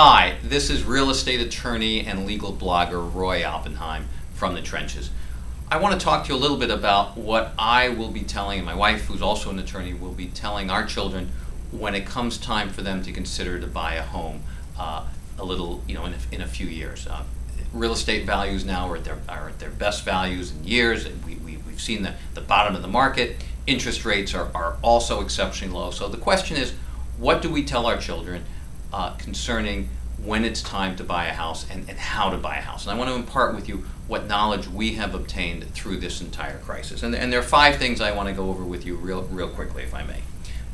Hi, this is real estate attorney and legal blogger Roy Oppenheim from the trenches. I want to talk to you a little bit about what I will be telling, and my wife, who's also an attorney, will be telling our children when it comes time for them to consider to buy a home uh, a little, you know, in a, in a few years. Uh, real estate values now are at their, are at their best values in years. We, we, we've seen the, the bottom of the market. Interest rates are, are also exceptionally low. So the question is, what do we tell our children uh, concerning when it's time to buy a house and, and how to buy a house. And I want to impart with you what knowledge we have obtained through this entire crisis. And, and there are five things I want to go over with you real, real quickly, if I may.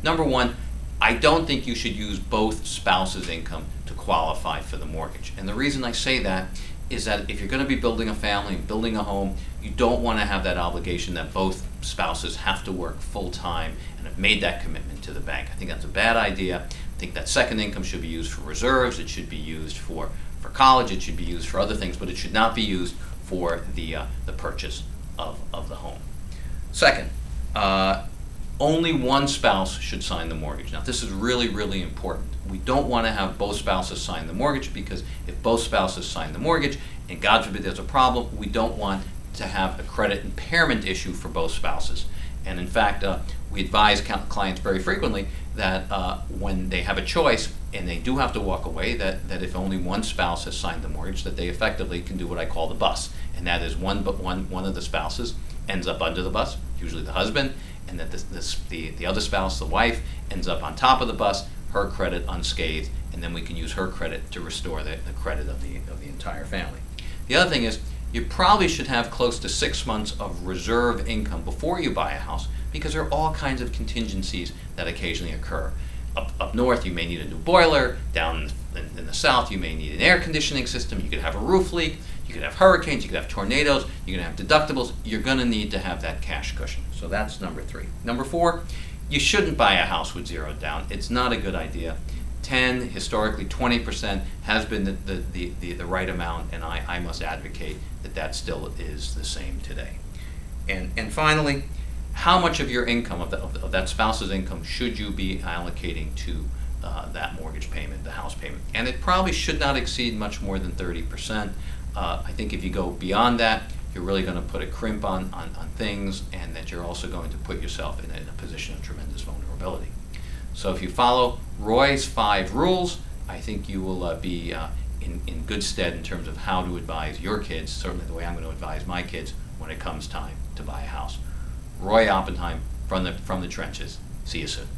Number one, I don't think you should use both spouses' income to qualify for the mortgage. And the reason I say that is that if you're going to be building a family and building a home, you don't want to have that obligation that both spouses have to work full time and have made that commitment to the bank. I think that's a bad idea. I think that second income should be used for reserves, it should be used for, for college, it should be used for other things, but it should not be used for the, uh, the purchase of, of the home. Second, uh, only one spouse should sign the mortgage. Now, this is really, really important. We don't want to have both spouses sign the mortgage because if both spouses sign the mortgage, and God forbid there's a problem, we don't want to have a credit impairment issue for both spouses. And in fact, uh, we advise clients very frequently that uh, when they have a choice and they do have to walk away, that, that if only one spouse has signed the mortgage, that they effectively can do what I call the bus. And that is one, but one, one of the spouses ends up under the bus, usually the husband, and that this, the, the other spouse, the wife, ends up on top of the bus, her credit unscathed, and then we can use her credit to restore the, the credit of the, of the entire family. The other thing is, you probably should have close to six months of reserve income before you buy a house because there are all kinds of contingencies that occasionally occur. Up, up north, you may need a new boiler. Down in, in the south, you may need an air conditioning system. You could have a roof leak. You could have hurricanes. You could have tornadoes. You're going to have deductibles. You're going to need to have that cash cushion. So that's number three. Number four, you shouldn't buy a house with zero down. It's not a good idea. 10, historically 20% has been the, the, the, the, right amount, and I, I must advocate that that still is the same today. And, and finally, how much of your income, of, the, of, that spouse's income, should you be allocating to uh, that mortgage payment, the house payment? And it probably should not exceed much more than 30%. Uh, I think if you go beyond that, you're really going to put a crimp on, on, on things and that you're also going to put yourself in a, in a position of tremendous vulnerability. So if you follow Roy's five rules, I think you will uh, be uh, in, in good stead in terms of how to advise your kids, certainly the way I'm going to advise my kids when it comes time to buy a house. Roy Oppenheim from the, from the trenches. See you soon.